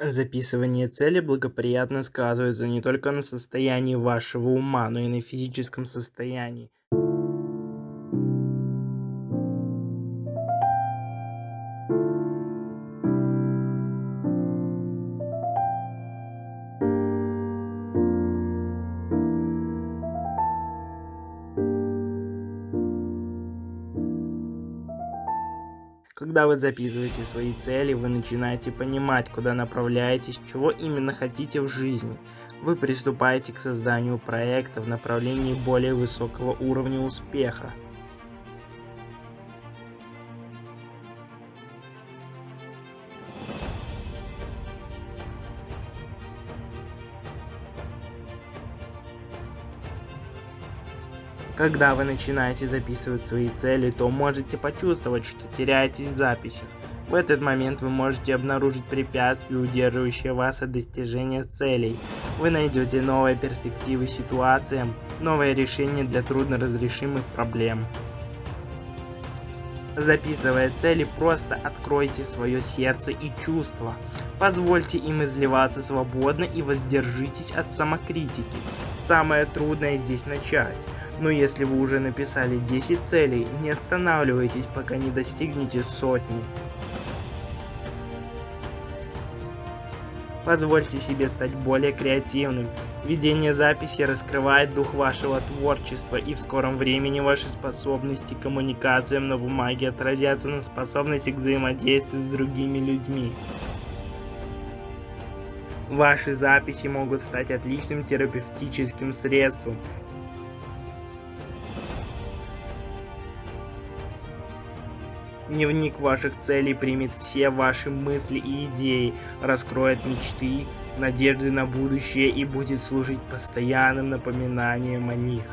Записывание цели благоприятно сказывается не только на состоянии вашего ума, но и на физическом состоянии. Когда вы записываете свои цели, вы начинаете понимать, куда направляетесь, чего именно хотите в жизни. Вы приступаете к созданию проекта в направлении более высокого уровня успеха. Когда вы начинаете записывать свои цели, то можете почувствовать, что теряетесь в записях. В этот момент вы можете обнаружить препятствия, удерживающие вас от достижения целей. Вы найдете новые перспективы ситуациям, новые решения для трудноразрешимых проблем. Записывая цели, просто откройте свое сердце и чувства. Позвольте им изливаться свободно и воздержитесь от самокритики. Самое трудное здесь начать. Но если вы уже написали 10 целей, не останавливайтесь, пока не достигнете сотни. Позвольте себе стать более креативным. Ведение записи раскрывает дух вашего творчества, и в скором времени ваши способности к коммуникациям на бумаге отразятся на способности к взаимодействию с другими людьми. Ваши записи могут стать отличным терапевтическим средством, Дневник ваших целей примет все ваши мысли и идеи, раскроет мечты, надежды на будущее и будет служить постоянным напоминанием о них.